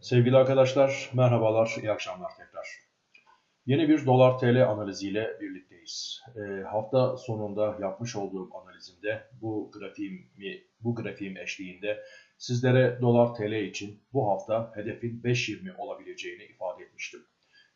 Sevgili arkadaşlar, merhabalar, iyi akşamlar tekrar. Yeni bir dolar TL analiziyle birlikteyiz. E, hafta sonunda yapmış olduğum analizimde bu grafiğimi, bu grafiğim eşliğinde sizlere dolar TL için bu hafta hedefin 5.20 olabileceğini ifade etmiştim.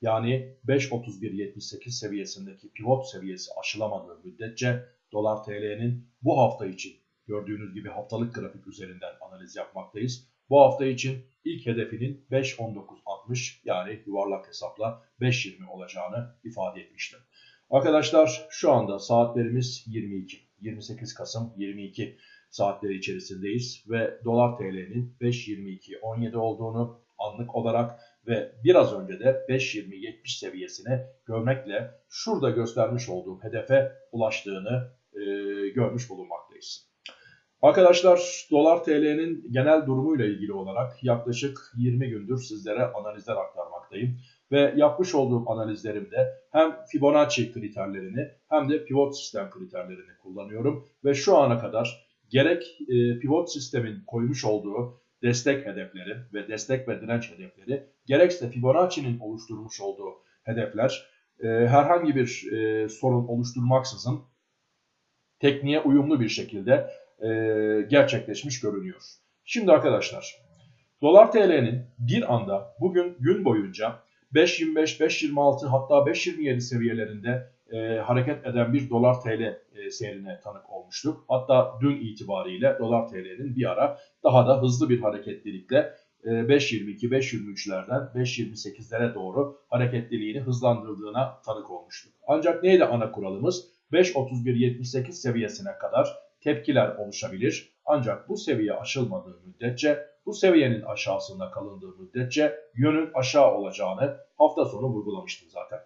Yani 5.31.78 seviyesindeki pivot seviyesi aşılamadığı müddetçe dolar TL'nin bu hafta için gördüğünüz gibi haftalık grafik üzerinden analiz yapmaktayız bu hafta için ilk hedefinin 5.19.60 yani yuvarlak hesapla 5.20 olacağını ifade etmiştim. Arkadaşlar şu anda saatlerimiz 22. 28 Kasım 22 saatleri içerisindeyiz ve dolar TL'nin 5.22.17 olduğunu anlık olarak ve biraz önce de 5.20.70 seviyesine görmekle şurada göstermiş olduğum hedefe ulaştığını e, görmüş bulunmaktayız. Arkadaşlar dolar TL'nin genel durumuyla ilgili olarak yaklaşık 20 gündür sizlere analizler aktarmaktayım. Ve yapmış olduğum analizlerimde hem Fibonacci kriterlerini hem de pivot sistem kriterlerini kullanıyorum. Ve şu ana kadar gerek e, pivot sistemin koymuş olduğu destek hedefleri ve destek ve direnç hedefleri gerekse Fibonacci'nin oluşturmuş olduğu hedefler e, herhangi bir e, sorun oluşturmaksızın tekniğe uyumlu bir şekilde e, gerçekleşmiş görünüyor. Şimdi arkadaşlar dolar TL'nin bir anda bugün gün boyunca 5.25, 5.26 hatta 5.27 seviyelerinde e, hareket eden bir dolar TL e, seyrine tanık olmuştuk. Hatta dün itibariyle dolar TL'nin bir ara daha da hızlı bir hareketlilikle e, 5.22, 5.23'lerden 5.28'lere doğru hareketliliğini hızlandırdığına tanık olmuştuk. Ancak neydi ana kuralımız? 5.31.78 seviyesine kadar tepkiler oluşabilir. Ancak bu seviye aşılmadığı müddetçe, bu seviyenin aşağısında kalındığı müddetçe yönün aşağı olacağını hafta sonu vurgulamıştım zaten.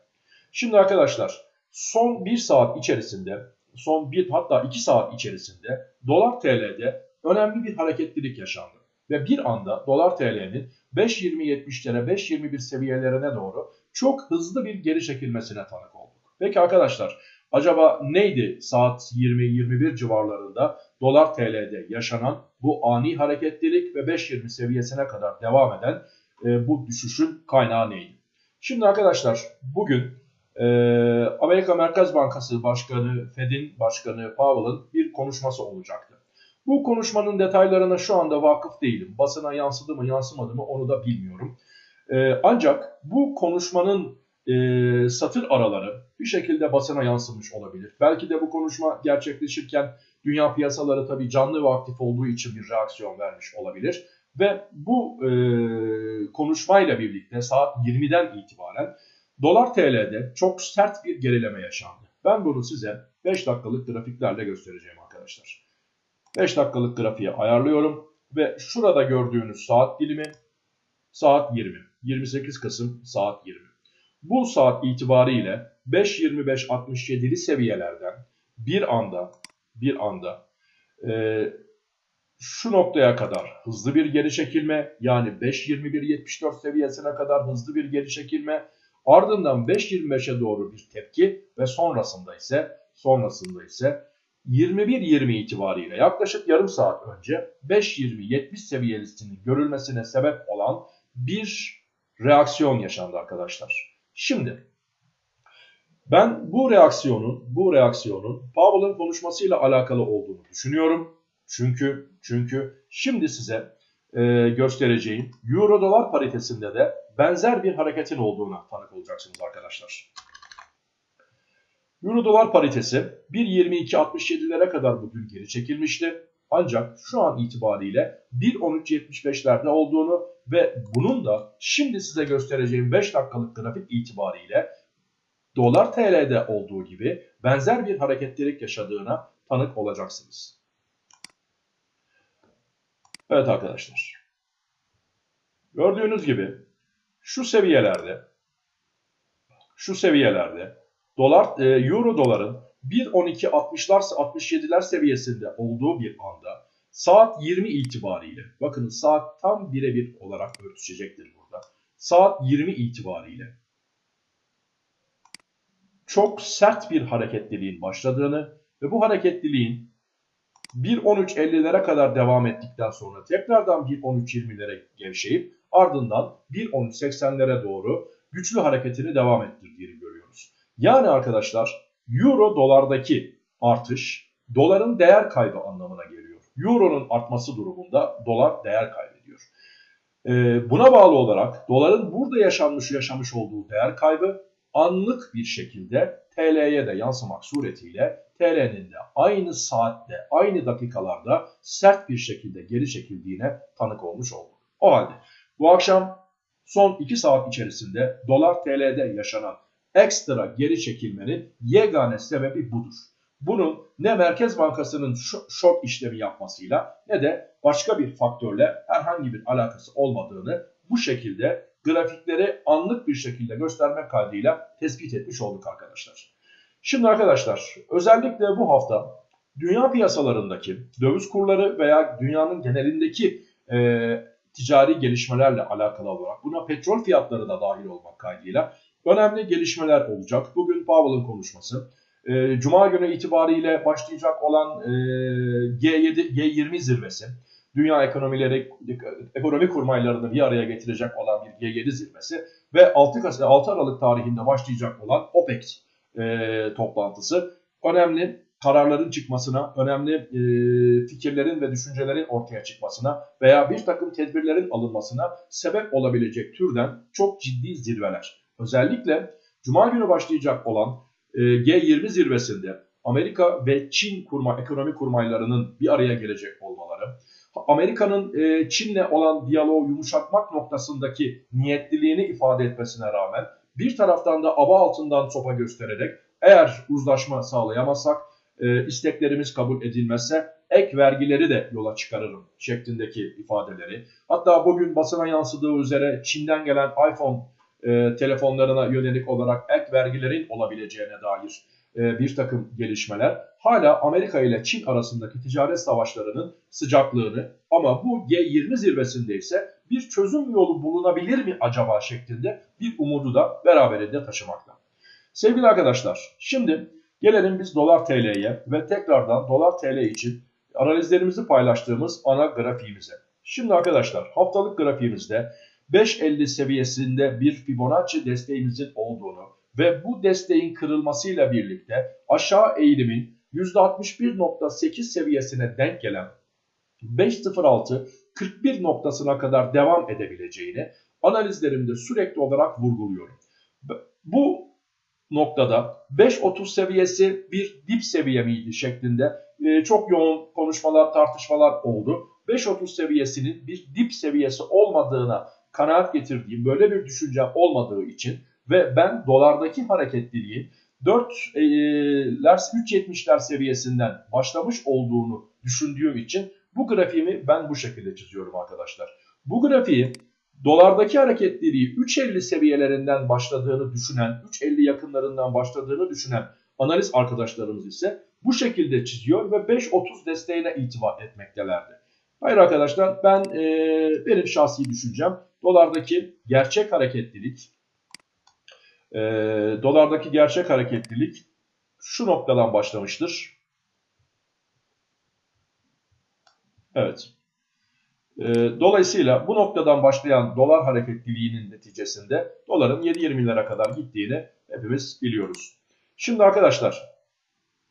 Şimdi arkadaşlar son 1 saat içerisinde, son 1 hatta 2 saat içerisinde dolar TL'de önemli bir hareketlilik yaşandı. Ve bir anda dolar TL'nin 5.20-70'lere 5.21 seviyelerine doğru çok hızlı bir geri çekilmesine tanık olduk. Peki arkadaşlar Acaba neydi saat 20-21 civarlarında dolar TL'de yaşanan bu ani hareketlilik ve 5.20 seviyesine kadar devam eden e, bu düşüşün kaynağı neydi? Şimdi arkadaşlar bugün e, Amerika Merkez Bankası Başkanı, Fed'in Başkanı Powell'ın bir konuşması olacaktı. Bu konuşmanın detaylarına şu anda vakıf değilim. Basına yansıdı mı yansımadı mı onu da bilmiyorum. E, ancak bu konuşmanın e, satır araları bir şekilde basına yansımış olabilir. Belki de bu konuşma gerçekleşirken dünya piyasaları tabii canlı ve aktif olduğu için bir reaksiyon vermiş olabilir. Ve bu e, konuşmayla birlikte saat 20'den itibaren dolar TL'de çok sert bir gerileme yaşandı. Ben bunu size 5 dakikalık grafiklerle göstereceğim arkadaşlar. 5 dakikalık grafiği ayarlıyorum ve şurada gördüğünüz saat dilimi saat 20. 28 Kasım saat 20 bu saat itibariyle 5.25-67'li seviyelerden bir anda bir anda e, şu noktaya kadar hızlı bir geri çekilme yani 5.21-74 seviyesine kadar hızlı bir geri çekilme ardından 5.25'e doğru bir tepki ve sonrasında ise sonrasında ise 21.20 itibariyle yaklaşık yarım saat önce 5.20-70 seviyesinin görülmesine sebep olan bir reaksiyon yaşandı arkadaşlar. Şimdi ben bu reaksiyonun bu reaksiyonun Powell'ın konuşmasıyla alakalı olduğunu düşünüyorum. Çünkü çünkü şimdi size e, göstereceğim Euro dolar paritesinde de benzer bir hareketin olduğuna tanık olacaksınız arkadaşlar. Euro dolar paritesi 1.22.67'lere kadar bugün geri çekilmişti. Ancak şu an itibariyle 1.13.75'lerde olduğunu ve bunun da şimdi size göstereceğim 5 dakikalık grafik itibariyle dolar TL'de olduğu gibi benzer bir hareketlilik yaşadığına tanık olacaksınız. Evet arkadaşlar. Gördüğünüz gibi şu seviyelerde şu seviyelerde dolar e, euro doların 1.12.60'lar 67'ler seviyesinde olduğu bir anda saat 20 itibariyle bakın saat tam birebir olarak örtüşecektir burada. Saat 20 itibariyle çok sert bir hareketliliğin başladığını ve bu hareketliliğin 1.13.50'lere kadar devam ettikten sonra tekrardan 1.13.20'lere gevşeyip ardından 1.13.80'lere doğru güçlü hareketini devam ettirdiğini görüyoruz. Yani arkadaşlar euro dolardaki artış doların değer kaybı anlamına geliyor. Euro'nun artması durumunda dolar değer kaybediyor. Ee, buna bağlı olarak doların burada yaşanmış yaşamış olduğu değer kaybı anlık bir şekilde TL'ye de yansımak suretiyle TL'nin de aynı saatte, aynı dakikalarda sert bir şekilde geri çekildiğine tanık olmuş olduk. O halde bu akşam son 2 saat içerisinde dolar TL'de yaşanan ekstra geri çekilmenin yegane sebebi budur. Bunun ne Merkez Bankası'nın short işlemi yapmasıyla ne de başka bir faktörle herhangi bir alakası olmadığını bu şekilde grafikleri anlık bir şekilde göstermek kaydıyla tespit etmiş olduk arkadaşlar. Şimdi arkadaşlar özellikle bu hafta dünya piyasalarındaki döviz kurları veya dünyanın genelindeki e, ticari gelişmelerle alakalı olarak buna petrol fiyatları da dahil olmak kaydıyla önemli gelişmeler olacak. Bugün Powell'ın konuşması. E, Cuma günü itibariyle başlayacak olan e, G7, G20 zirvesi dünya ekonomileri, ekonomi kurmaylarını bir araya getirecek olan bir G7 zirvesi ve 6, 6 Aralık tarihinde başlayacak olan OPEC e, toplantısı önemli kararların çıkmasına, önemli e, fikirlerin ve düşüncelerin ortaya çıkmasına veya bir takım tedbirlerin alınmasına sebep olabilecek türden çok ciddi zirveler. Özellikle Cuma günü başlayacak olan e, G20 zirvesinde Amerika ve Çin kurma ekonomi kurmaylarının bir araya gelecek olmaları, Amerika'nın e, Çin'le olan diyaloğu yumuşatmak noktasındaki niyetliliğini ifade etmesine rağmen bir taraftan da aba altından sopa göstererek eğer uzlaşma sağlayamazsak, e, isteklerimiz kabul edilmezse ek vergileri de yola çıkarırım şeklindeki ifadeleri. Hatta bugün basına yansıdığı üzere Çin'den gelen iPhone e, telefonlarına yönelik olarak ek vergilerin olabileceğine dair bir takım gelişmeler hala Amerika ile Çin arasındaki ticaret savaşlarının sıcaklığını ama bu G20 zirvesinde ise bir çözüm yolu bulunabilir mi acaba şeklinde bir umudu da beraberinde taşımakta. Sevgili arkadaşlar şimdi gelelim biz dolar TL'ye ve tekrardan dolar TL için analizlerimizi paylaştığımız ana grafiğimize. Şimdi arkadaşlar haftalık grafiğimizde 5.50 seviyesinde bir Fibonacci desteğimizin olduğunu ve bu desteğin kırılmasıyla birlikte aşağı eğilimin %61.8 seviyesine denk gelen 5.06 41 noktasına kadar devam edebileceğini analizlerimde sürekli olarak vurguluyorum. Bu noktada 5.30 seviyesi bir dip seviye miydi şeklinde e, çok yoğun konuşmalar, tartışmalar oldu. 5.30 seviyesinin bir dip seviyesi olmadığına kanaat getirdiğim böyle bir düşünce olmadığı için ve ben dolardaki hareketliliğin 4'ler 3.70'ler seviyesinden başlamış olduğunu düşündüğüm için bu grafiğimi ben bu şekilde çiziyorum arkadaşlar. Bu grafiği dolardaki hareketliliği 3.50 seviyelerinden başladığını düşünen, 3.50 yakınlarından başladığını düşünen analiz arkadaşlarımız ise bu şekilde çiziyor ve 5.30 desteğine itibar etmektelerdi. Hayır arkadaşlar ben e, benim şahsi düşüncem dolardaki gerçek hareketlilik e, dolardaki gerçek hareketlilik şu noktadan başlamıştır. Evet. E, dolayısıyla bu noktadan başlayan dolar hareketliliğinin neticesinde doların 7.20'lere kadar gittiğini hepimiz biliyoruz. Şimdi arkadaşlar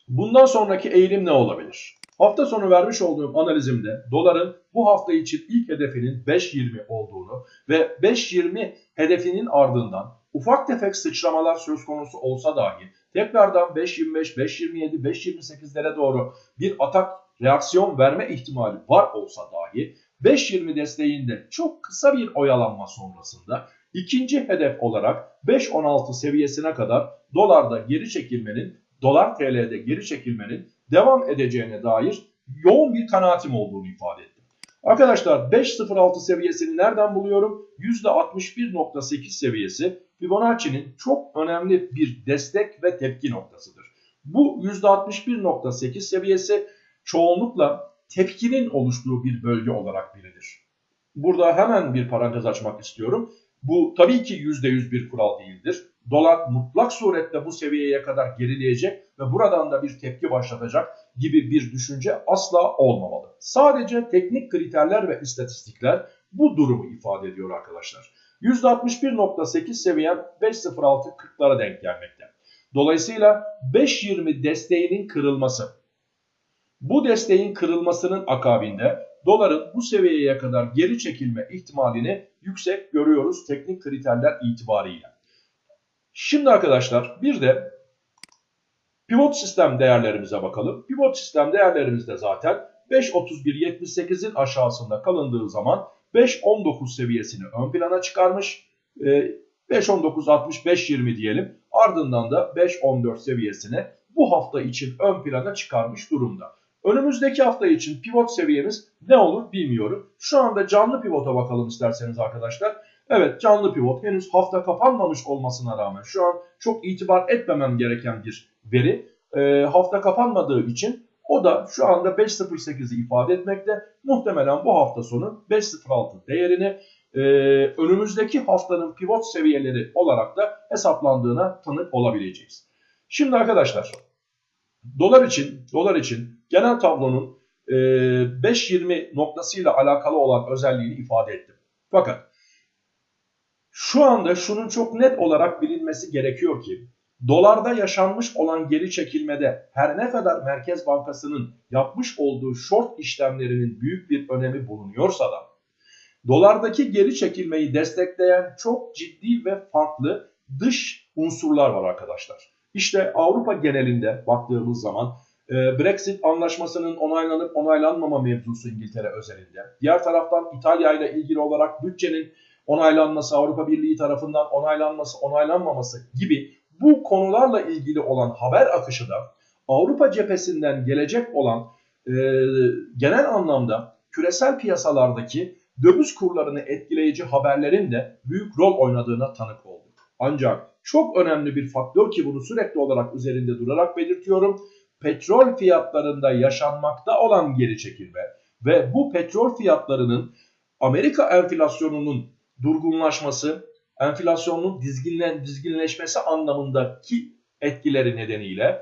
bundan sonraki eğilim ne olabilir? Hafta sonu vermiş olduğum analizimde doların bu hafta için ilk hedefinin 5.20 olduğunu ve 5.20 hedefinin ardından ufak tefek sıçramalar söz konusu olsa dahi tekrardan 5.25, 5.27, 5.28'lere doğru bir atak reaksiyon verme ihtimali var olsa dahi 5.20 desteğinde çok kısa bir oyalanma sonrasında ikinci hedef olarak 5.16 seviyesine kadar dolarda geri çekilmenin, dolar TL'de geri çekilmenin devam edeceğine dair yoğun bir kanaatim olduğunu ifade ettim. Arkadaşlar 5.06 seviyesini nereden buluyorum? %61.8 seviyesi Fibonacci'nin çok önemli bir destek ve tepki noktasıdır. Bu %61.8 seviyesi çoğunlukla tepkinin oluştuğu bir bölge olarak bilinir. Burada hemen bir parantez açmak istiyorum. Bu tabii ki %100 bir kural değildir. Dolar mutlak surette bu seviyeye kadar gerileyecek ve buradan da bir tepki başlatacak gibi bir düşünce asla olmamalı. Sadece teknik kriterler ve istatistikler bu durumu ifade ediyor arkadaşlar. %61.8 seviyen 5.06.40'lara denk gelmekte. Dolayısıyla 5.20 desteğinin kırılması. Bu desteğin kırılmasının akabinde doların bu seviyeye kadar geri çekilme ihtimalini yüksek görüyoruz teknik kriterler itibariyle. Şimdi arkadaşlar bir de pivot sistem değerlerimize bakalım. Pivot sistem değerlerimizde zaten 5.31.78'in aşağısında kalındığı zaman 5.19 seviyesini ön plana çıkarmış. 5.19.65.20 ee, diyelim. Ardından da 5.14 seviyesini bu hafta için ön plana çıkarmış durumda. Önümüzdeki hafta için pivot seviyemiz ne olur bilmiyorum. Şu anda canlı pivota bakalım isterseniz arkadaşlar. Evet canlı pivot henüz hafta kapanmamış olmasına rağmen şu an çok itibar etmemem gereken bir veri. E, hafta kapanmadığı için o da şu anda 5.08'i ifade etmekte. Muhtemelen bu hafta sonu 5.06 değerini e, önümüzdeki haftanın pivot seviyeleri olarak da hesaplandığına tanık olabileceğiz. Şimdi arkadaşlar dolar için dolar için genel tablonun e, 5.20 noktasıyla alakalı olan özelliğini ifade ettim. Fakat şu anda şunun çok net olarak bilinmesi gerekiyor ki dolarda yaşanmış olan geri çekilmede her ne kadar Merkez Bankası'nın yapmış olduğu short işlemlerinin büyük bir önemi bulunuyorsa da dolardaki geri çekilmeyi destekleyen çok ciddi ve farklı dış unsurlar var arkadaşlar. İşte Avrupa genelinde baktığımız zaman e, Brexit anlaşmasının onaylanıp onaylanmama mevzusu İngiltere özelinde. Diğer taraftan İtalya ile ilgili olarak bütçenin onaylanması, Avrupa Birliği tarafından onaylanması, onaylanmaması gibi bu konularla ilgili olan haber akışı da Avrupa cephesinden gelecek olan e, genel anlamda küresel piyasalardaki döviz kurlarını etkileyici haberlerin de büyük rol oynadığına tanık olduk. Ancak çok önemli bir faktör ki bunu sürekli olarak üzerinde durarak belirtiyorum. Petrol fiyatlarında yaşanmakta olan geri çekilme ve bu petrol fiyatlarının Amerika enflasyonunun durgunlaşması, enflasyonun dizginlen, dizginleşmesi anlamındaki etkileri nedeniyle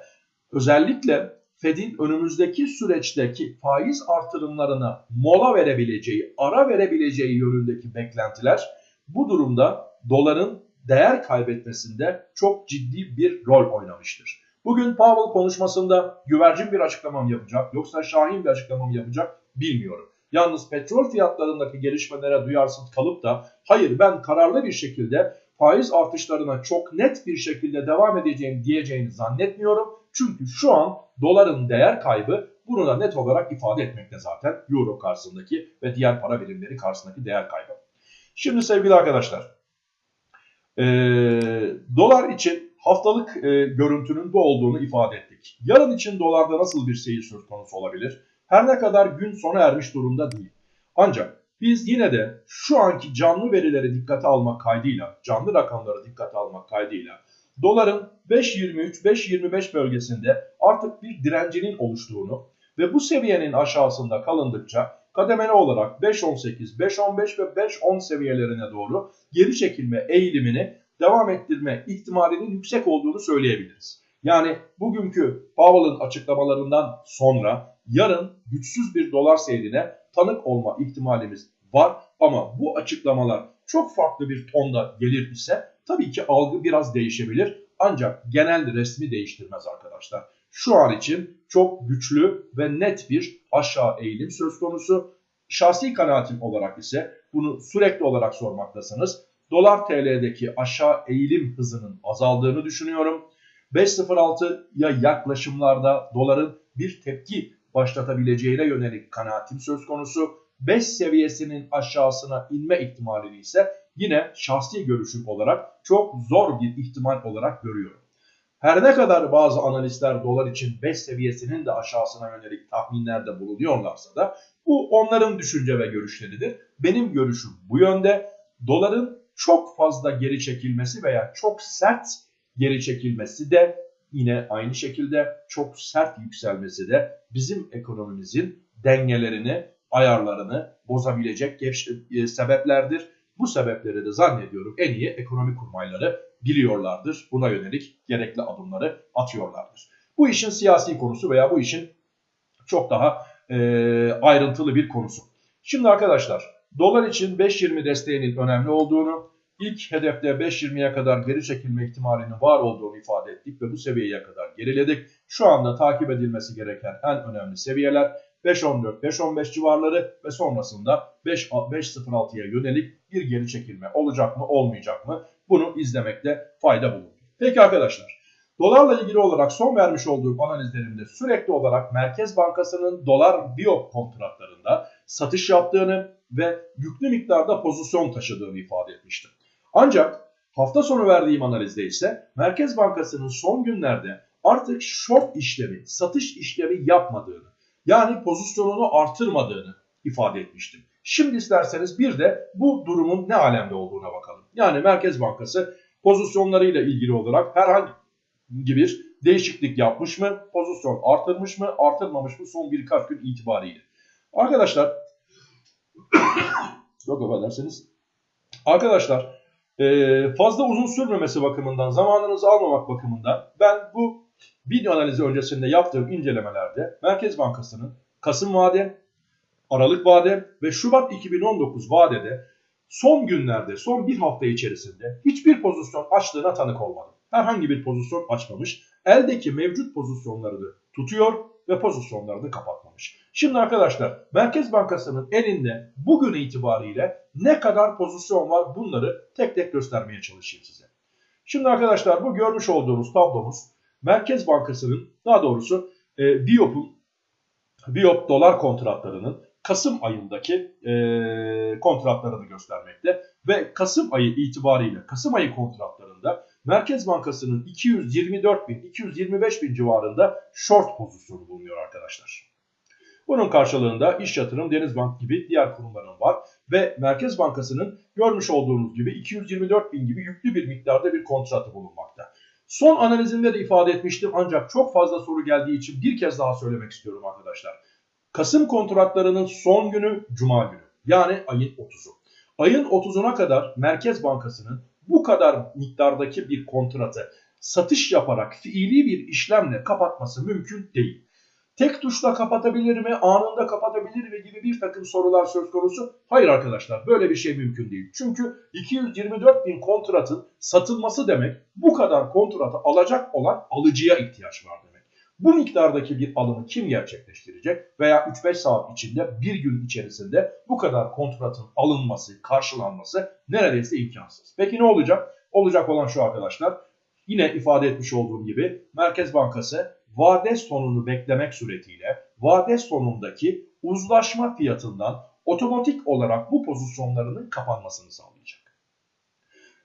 özellikle Fed'in önümüzdeki süreçteki faiz artırımlarına mola verebileceği, ara verebileceği yönündeki beklentiler bu durumda doların değer kaybetmesinde çok ciddi bir rol oynamıştır. Bugün Powell konuşmasında güvercin bir açıklamam yapacak yoksa şahin bir açıklamam yapacak bilmiyorum. Yalnız petrol fiyatlarındaki gelişmelere duyarsız kalıp da hayır ben kararlı bir şekilde faiz artışlarına çok net bir şekilde devam edeceğim diyeceğini zannetmiyorum. Çünkü şu an doların değer kaybı bunu da net olarak ifade etmekte zaten euro karşısındaki ve diğer para birimleri karşısındaki değer kaybı. Şimdi sevgili arkadaşlar e, dolar için haftalık e, görüntünün bu olduğunu ifade ettik. Yarın için dolarda nasıl bir seyir söz konusu olabilir? Her ne kadar gün sona ermiş durumda değil. Ancak biz yine de şu anki canlı verileri dikkate almak kaydıyla, canlı rakamları dikkate almak kaydıyla doların 5.23-5.25 bölgesinde artık bir direncinin oluştuğunu ve bu seviyenin aşağısında kalındıkça kademeli olarak 5.18, 5.15 ve 5.10 seviyelerine doğru geri çekilme eğilimini devam ettirme ihtimalinin yüksek olduğunu söyleyebiliriz. Yani bugünkü Powell'ın açıklamalarından sonra yarın güçsüz bir dolar seyrine tanık olma ihtimalimiz var. Ama bu açıklamalar çok farklı bir tonda gelir ise tabii ki algı biraz değişebilir. Ancak genel resmi değiştirmez arkadaşlar. Şu an için çok güçlü ve net bir aşağı eğilim söz konusu. Şahsi kanaatim olarak ise bunu sürekli olarak sormaktasınız. Dolar TL'deki aşağı eğilim hızının azaldığını düşünüyorum. 5.06'ya yaklaşımlarda doların bir tepki başlatabileceğine yönelik kanaatim söz konusu. 5 seviyesinin aşağısına inme ihtimalini ise yine şahsi görüşüm olarak çok zor bir ihtimal olarak görüyorum. Her ne kadar bazı analistler dolar için 5 seviyesinin de aşağısına yönelik tahminlerde bulunuyorlarsa da bu onların düşünce ve görüşleridir. Benim görüşüm bu yönde. Doların çok fazla geri çekilmesi veya çok sert geri çekilmesi de yine aynı şekilde çok sert yükselmesi de bizim ekonomimizin dengelerini, ayarlarını bozabilecek e, sebeplerdir. Bu sebepleri de zannediyorum en iyi ekonomi kurmayları biliyorlardır. Buna yönelik gerekli adımları atıyorlardır. Bu işin siyasi konusu veya bu işin çok daha e, ayrıntılı bir konusu. Şimdi arkadaşlar dolar için 5.20 desteğinin önemli olduğunu, ilk hedefte 5.20'ye kadar geri çekilme ihtimalinin var olduğunu ifade ettik ve bu seviyeye kadar geriledik. Şu anda takip edilmesi gereken en önemli seviyeler 5.14-5.15 civarları ve sonrasında 5.06'ya yönelik bir geri çekilme olacak mı olmayacak mı bunu izlemekte fayda bulunur. Peki arkadaşlar dolarla ilgili olarak son vermiş olduğum analizlerimde sürekli olarak Merkez Bankası'nın dolar biop kontratlarında satış yaptığını ve yüklü miktarda pozisyon taşıdığını ifade etmiştim. Ancak hafta sonu verdiğim analizde ise Merkez Bankası'nın son günlerde artık short işlemi, satış işlemi yapmadığını, yani pozisyonunu artırmadığını ifade etmiştim. Şimdi isterseniz bir de bu durumun ne alemde olduğuna bakalım. Yani Merkez Bankası pozisyonlarıyla ilgili olarak herhangi bir değişiklik yapmış mı? Pozisyon artırmış mı? Artırmamış mı? Son birkaç gün itibariyle. Arkadaşlar çok affedersiniz. Arkadaşlar fazla uzun sürmemesi bakımından, zamanınızı almamak bakımından ben bu video analizi öncesinde yaptığım incelemelerde Merkez Bankası'nın Kasım vade, Aralık vade ve Şubat 2019 vadede son günlerde, son bir hafta içerisinde hiçbir pozisyon açtığına tanık olmadım. Herhangi bir pozisyon açmamış. Eldeki mevcut pozisyonlarını tutuyor ve pozisyonlarını kapatmamış. Şimdi arkadaşlar Merkez Bankası'nın elinde bugün itibariyle ne kadar pozisyon var bunları tek tek göstermeye çalışayım size. Şimdi arkadaşlar bu görmüş olduğunuz tablomuz Merkez Bankası'nın daha doğrusu e, BIOP'un BIOP dolar kontratlarının Kasım ayındaki e, kontratlarını göstermekte ve Kasım ayı itibariyle Kasım ayı kontratlarında Merkez Bankası'nın 224 bin 225 bin civarında short pozisyonu bulunuyor arkadaşlar. Bunun karşılığında İş Yatırım, Denizbank gibi diğer kurumların var ve Merkez Bankası'nın görmüş olduğunuz gibi 224 bin gibi yüklü bir miktarda bir kontratı bulunmakta. Son analizimde de ifade etmiştim ancak çok fazla soru geldiği için bir kez daha söylemek istiyorum arkadaşlar. Kasım kontratlarının son günü Cuma günü yani ayın 30'u. Ayın 30'una kadar Merkez Bankası'nın bu kadar miktardaki bir kontratı satış yaparak fiili bir işlemle kapatması mümkün değil. Tek tuşla kapatabilir mi, anında kapatabilir mi gibi bir takım sorular söz konusu. Hayır arkadaşlar böyle bir şey mümkün değil. Çünkü 224 bin kontratın satılması demek bu kadar kontratı alacak olan alıcıya ihtiyaç var demek. Bu miktardaki bir alımı kim gerçekleştirecek veya 3-5 saat içinde bir gün içerisinde bu kadar kontratın alınması, karşılanması neredeyse imkansız. Peki ne olacak? Olacak olan şu arkadaşlar. Yine ifade etmiş olduğum gibi Merkez Bankası vade sonunu beklemek suretiyle vade sonundaki uzlaşma fiyatından otomatik olarak bu pozisyonlarının kapanmasını sağlayacak.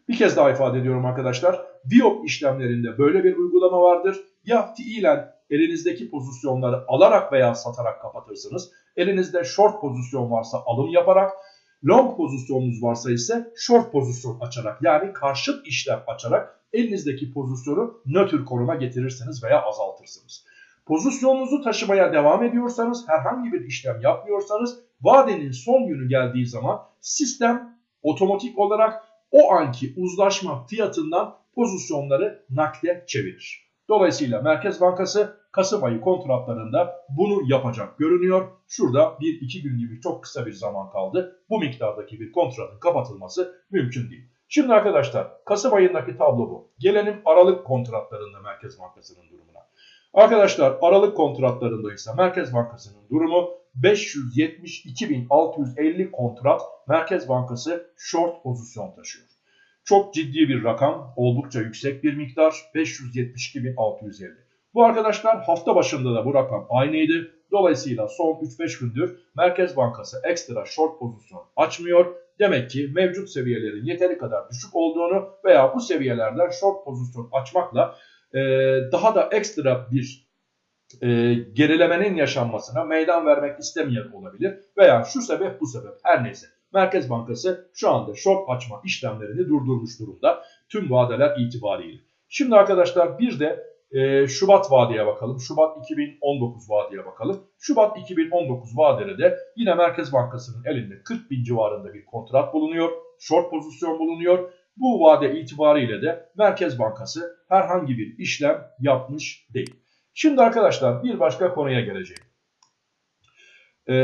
Bir kez daha ifade ediyorum arkadaşlar. Biop işlemlerinde böyle bir uygulama vardır. Ya fiilen elinizdeki pozisyonları alarak veya satarak kapatırsınız. Elinizde short pozisyon varsa alım yaparak, long pozisyonunuz varsa ise short pozisyon açarak yani karşıt işlem açarak elinizdeki pozisyonu nötr konuma getirirsiniz veya azaltırsınız. Pozisyonunuzu taşımaya devam ediyorsanız, herhangi bir işlem yapmıyorsanız vadenin son günü geldiği zaman sistem otomatik olarak o anki uzlaşma fiyatından pozisyonları nakde çevirir. Dolayısıyla Merkez Bankası Kasım ayı kontratlarında bunu yapacak görünüyor. Şurada 1-2 gün gibi çok kısa bir zaman kaldı. Bu miktardaki bir kontratın kapatılması mümkün değil. Şimdi arkadaşlar Kasım ayındaki tablo bu. Gelelim Aralık kontratlarında Merkez Bankası'nın durumuna. Arkadaşlar Aralık kontratlarında ise Merkez Bankası'nın durumu 572.650 kontrat Merkez Bankası short pozisyon taşıyor. Çok ciddi bir rakam, oldukça yüksek bir miktar 572.650. Bu arkadaşlar hafta başında da bu rakam aynıydı. Dolayısıyla son 3-5 gündür Merkez Bankası ekstra short pozisyon açmıyor. Demek ki mevcut seviyelerin yeteri kadar düşük olduğunu veya bu seviyelerden short pozisyon açmakla e, daha da ekstra bir e, gerilemenin yaşanmasına meydan vermek istemeyen olabilir. Veya şu sebep bu sebep her neyse. Merkez Bankası şu anda short açma işlemlerini durdurmuş durumda tüm vadeler itibariyle. Şimdi arkadaşlar bir de e, Şubat vadeye bakalım. Şubat 2019 vadeye bakalım. Şubat 2019 vadede de yine Merkez Bankası'nın elinde 40 bin civarında bir kontrat bulunuyor. Short pozisyon bulunuyor. Bu vade itibariyle de Merkez Bankası herhangi bir işlem yapmış değil. Şimdi arkadaşlar bir başka konuya geleceğim. Ee,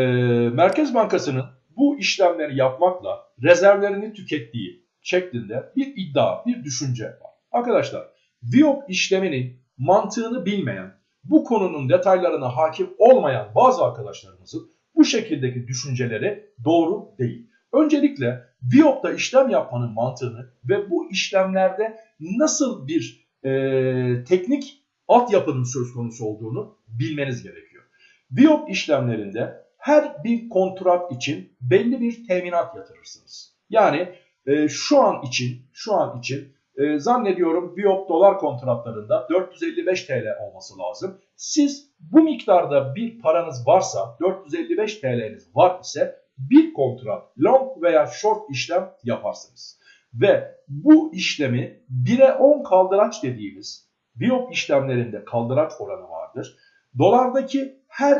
Merkez Bankası'nın bu işlemleri yapmakla rezervlerini tükettiği şeklinde bir iddia, bir düşünce var. Arkadaşlar, VIOP işleminin mantığını bilmeyen, bu konunun detaylarına hakim olmayan bazı arkadaşlarımızın bu şekildeki düşünceleri doğru değil. Öncelikle VIOP'ta işlem yapmanın mantığını ve bu işlemlerde nasıl bir e, teknik altyapının söz konusu olduğunu bilmeniz gerekiyor. VIOP işlemlerinde her bir kontrat için belli bir teminat yatırırsınız. Yani e, şu an için şu an için e, zannediyorum VIOP dolar kontratlarında 455 TL olması lazım. Siz bu miktarda bir paranız varsa 455 TL'niz var ise bir kontrat long veya short işlem yaparsınız. Ve bu işlemi 1'e 10 kaldıraç dediğimiz VIOP işlemlerinde kaldıraç oranı vardır. Dolardaki her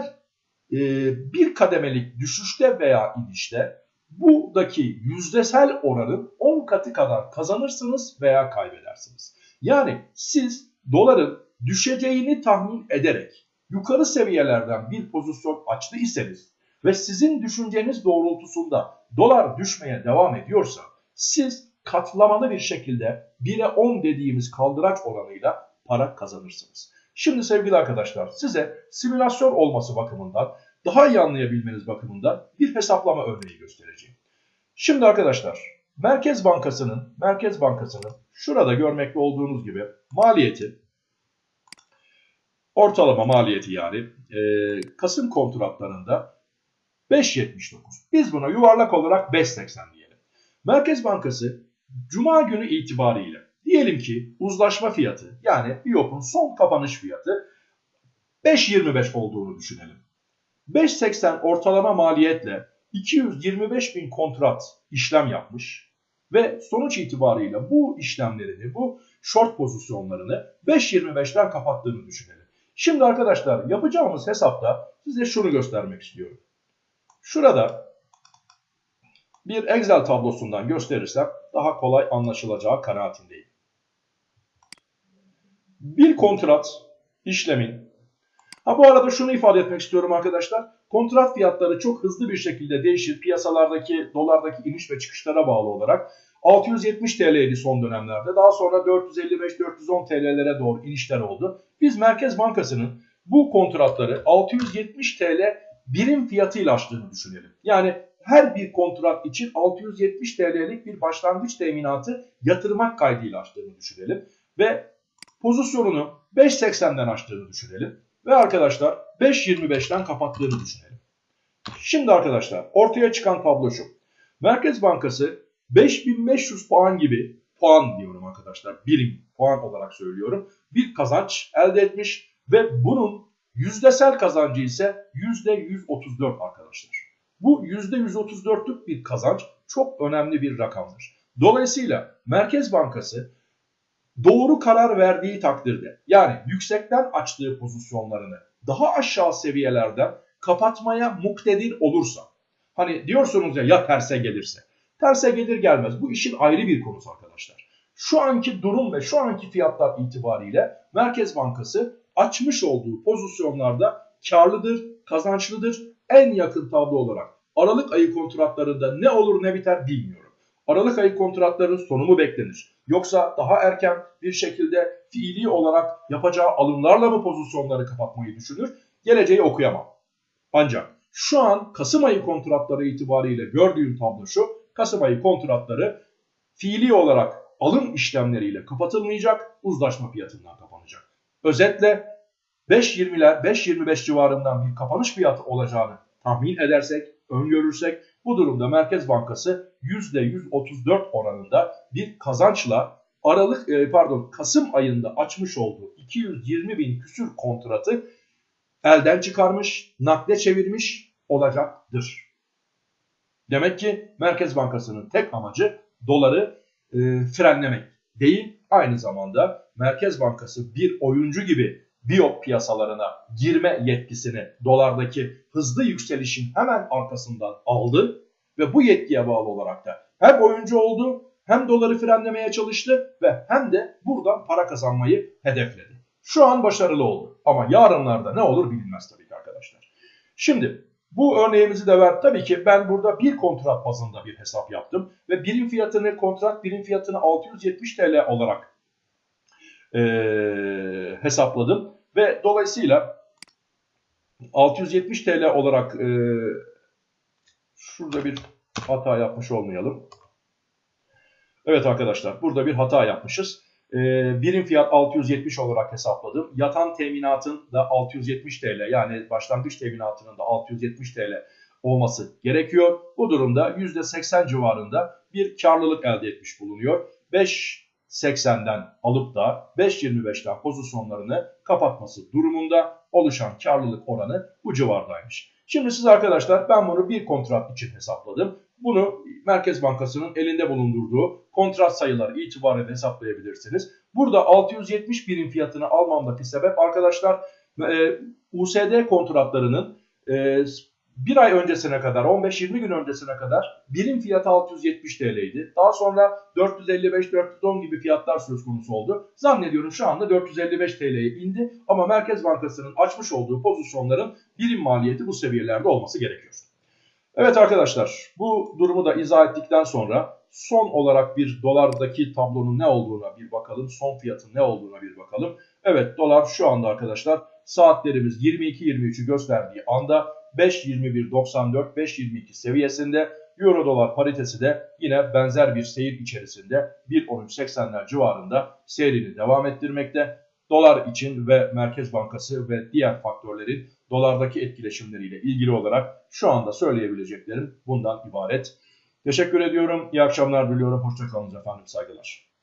e, bir kademelik düşüşte veya inişte buradaki yüzdesel oranın 10 katı kadar kazanırsınız veya kaybedersiniz. Yani siz doların düşeceğini tahmin ederek yukarı seviyelerden bir pozisyon açtı iseniz ve sizin düşünceniz doğrultusunda dolar düşmeye devam ediyorsa siz katlamalı bir şekilde 1'e 10 dediğimiz kaldıraç oranıyla para kazanırsınız. Şimdi sevgili arkadaşlar size simülasyon olması bakımından daha iyi anlayabilmeniz bakımından bir hesaplama örneği göstereceğim. Şimdi arkadaşlar Merkez Bankası'nın Merkez Bankası'nın şurada görmekte olduğunuz gibi maliyeti ortalama maliyeti yani e, Kasım kontratlarında 5.79. Biz buna yuvarlak olarak 5.80 diyelim. Merkez Bankası Cuma günü itibariyle diyelim ki uzlaşma fiyatı yani BİOP'un son kapanış fiyatı 5.25 olduğunu düşünelim. 5.80 ortalama maliyetle 225 bin kontrat işlem yapmış ve sonuç itibariyle bu işlemlerini, bu short pozisyonlarını 5.25'ten kapattığını düşünelim. Şimdi arkadaşlar yapacağımız hesapta size şunu göstermek istiyorum. Şurada bir Excel tablosundan gösterirsem daha kolay anlaşılacağı kanaatindeyim. Bir kontrat işlemin Ha bu arada şunu ifade etmek istiyorum arkadaşlar. Kontrat fiyatları çok hızlı bir şekilde değişir. Piyasalardaki dolardaki iniş ve çıkışlara bağlı olarak 670 TL'ydi son dönemlerde. Daha sonra 455-410 TL'lere doğru inişler oldu. Biz Merkez Bankası'nın bu kontratları 670 TL birim fiyatıyla açtığını düşünelim. Yani her bir kontrat için 670 TL'lik bir başlangıç teminatı yatırmak kaydıyla açtığını düşünelim. Ve pozisyonunu 5.80'den açtığını düşünelim. Ve arkadaşlar 5.25'ten kapattığını düşünelim. Şimdi arkadaşlar ortaya çıkan tablo şu. Merkez Bankası 5500 puan gibi puan diyorum arkadaşlar birim puan olarak söylüyorum. Bir kazanç elde etmiş ve bunun yüzdesel kazancı ise %134 arkadaşlar. Bu %134'lük bir kazanç çok önemli bir rakamdır. Dolayısıyla Merkez Bankası doğru karar verdiği takdirde yani yüksekten açtığı pozisyonlarını daha aşağı seviyelerden kapatmaya muktedir olursa hani diyorsunuz ya ya terse gelirse terse gelir gelmez bu işin ayrı bir konusu arkadaşlar. Şu anki durum ve şu anki fiyatlar itibariyle Merkez Bankası açmış olduğu pozisyonlarda karlıdır, kazançlıdır. En yakın tablo olarak Aralık ayı kontratlarında ne olur ne biter bilmiyorum. Aralık ayı kontratlarının sonu mu beklenir? Yoksa daha erken bir şekilde fiili olarak yapacağı alımlarla mı pozisyonları kapatmayı düşünür? Geleceği okuyamam. Ancak şu an Kasım ayı kontratları itibariyle gördüğüm tablo şu. Kasım ayı kontratları fiili olarak alım işlemleriyle kapatılmayacak, uzlaşma fiyatından kapanacak. Özetle 5.20'ler 5.25 civarından bir kapanış fiyatı olacağını tahmin edersek, öngörürsek bu durumda Merkez Bankası %134 oranında bir kazançla Aralık e, pardon Kasım ayında açmış olduğu 220 bin küsür kontratı elden çıkarmış, nakde çevirmiş olacaktır. Demek ki Merkez Bankası'nın tek amacı doları e, frenlemek değil, aynı zamanda Merkez Bankası bir oyuncu gibi biyo piyasalarına girme yetkisini dolardaki hızlı yükselişin hemen arkasından aldı ve bu yetkiye bağlı olarak da hem oyuncu oldu hem doları frenlemeye çalıştı ve hem de buradan para kazanmayı hedefledi. Şu an başarılı oldu ama yarınlarda ne olur bilinmez tabii ki arkadaşlar. Şimdi Bu örneğimizi de ver. Tabii ki ben burada bir kontrat bazında bir hesap yaptım. Ve birim fiyatını, kontrat birim fiyatını 670 TL olarak e, hesapladım. Ve dolayısıyla 670 TL olarak e, şurada bir hata yapmış olmayalım. Evet arkadaşlar burada bir hata yapmışız. E, birim fiyat 670 olarak hesapladım. Yatan teminatın da 670 TL yani başlangıç teminatının da 670 TL olması gerekiyor. Bu durumda %80 civarında bir karlılık elde etmiş bulunuyor. 5.80'den alıp da 5.25'ten pozisyonlarını kapatması durumunda oluşan karlılık oranı bu civardaymış. Şimdi siz arkadaşlar ben bunu bir kontrat için hesapladım. Bunu Merkez Bankası'nın elinde bulundurduğu kontrat sayıları itibariyle hesaplayabilirsiniz. Burada 670 birim fiyatını almamdaki sebep arkadaşlar e, USD kontratlarının e, bir ay öncesine kadar 15-20 gün öncesine kadar birim fiyatı 670 TL'ydi. Daha sonra 455-410 gibi fiyatlar söz konusu oldu. Zannediyorum şu anda 455 TL'ye indi ama Merkez Bankası'nın açmış olduğu pozisyonların birim maliyeti bu seviyelerde olması gerekiyor. Evet arkadaşlar bu durumu da izah ettikten sonra son olarak bir dolardaki tablonun ne olduğuna bir bakalım. Son fiyatın ne olduğuna bir bakalım. Evet dolar şu anda arkadaşlar saatlerimiz 22-23'ü gösterdiği anda 5.21.94 5.22 seviyesinde Euro dolar paritesi de yine benzer bir seyir içerisinde 1.13.80'ler civarında seyrini devam ettirmekte. Dolar için ve Merkez Bankası ve diğer faktörlerin dolardaki etkileşimleriyle ilgili olarak şu anda söyleyebileceklerim bundan ibaret. Teşekkür ediyorum. İyi akşamlar diliyorum. Hoşçakalın efendim. Saygılar.